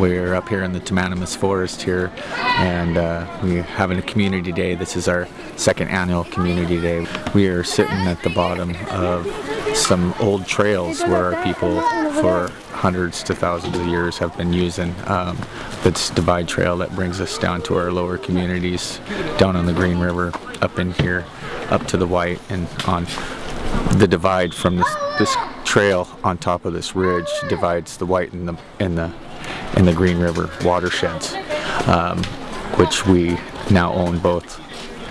we're up here in the Timanimus Forest here, and uh, we're having a community day. This is our second annual community day. We are sitting at the bottom of some old trails where our people for hundreds to thousands of years have been using um, this divide trail that brings us down to our lower communities down on the Green River up in here up to the White and on the divide from this, this trail on top of this ridge divides the White and the and the and the Green River watersheds, um, which we now own both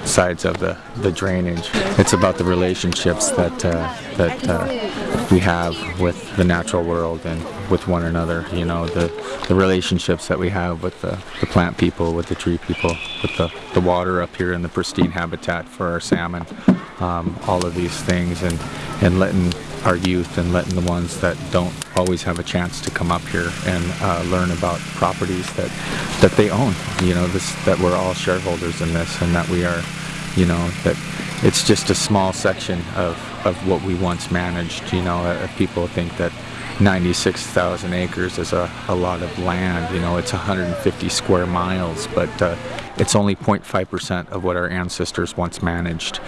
sides of the, the drainage. It's about the relationships that uh, that uh, we have with the natural world and with one another. You know, the, the relationships that we have with the, the plant people, with the tree people, with the, the water up here in the pristine habitat for our salmon. Um, all of these things and, and letting our youth and letting the ones that don't always have a chance to come up here and uh, learn about properties that that they own. You know, this that we're all shareholders in this, and that we are, you know, that it's just a small section of of what we once managed. You know, uh, people think that 96,000 acres is a, a lot of land. You know, it's 150 square miles, but uh, it's only 0.5% of what our ancestors once managed.